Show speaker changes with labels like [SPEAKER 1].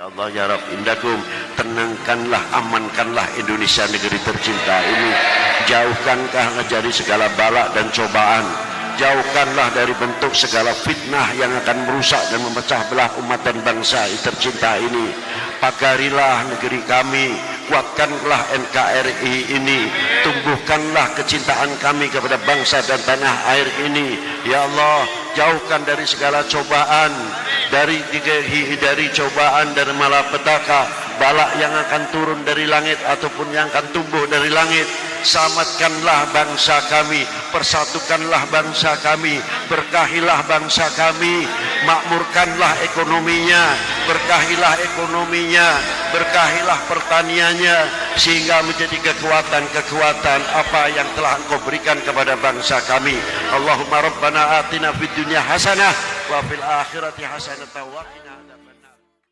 [SPEAKER 1] Ya Allah ya Rabb indakum tenangkanlah amankanlah Indonesia negeri tercinta ini. Jauhkankah dari segala balak dan cobaan? Jauhkanlah dari bentuk segala fitnah yang akan merusak dan memecah belah umat dan bangsa tercinta ini. Pagarilah negeri kami kuatkanlah NKRI ini. Tumbuhkanlah kecintaan kami kepada bangsa dan tanah air ini. Ya Allah jauhkan dari segala cobaan dari dari cobaan dari malapetaka balak yang akan turun dari langit ataupun yang akan tumbuh dari langit selamatkanlah bangsa kami persatukanlah bangsa kami berkahilah bangsa kami makmurkanlah ekonominya berkahilah ekonominya berkahilah pertaniannya sehingga menjadi kekuatan-kekuatan apa yang telah engkau berikan kepada bangsa kami. Allahumma rabbana atina fid dunya hasanah wa fil akhirati hasanah wa qina